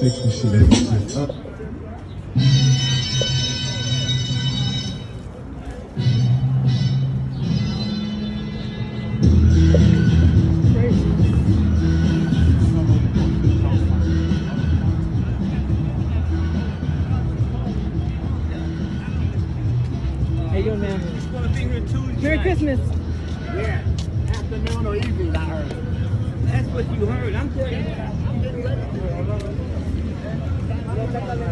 fix the shit every shit up. How you man? Merry Christmas. Yeah, afternoon or evening, I heard. That's what you heard. I'm telling you.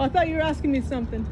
Oh, I thought you were asking me something.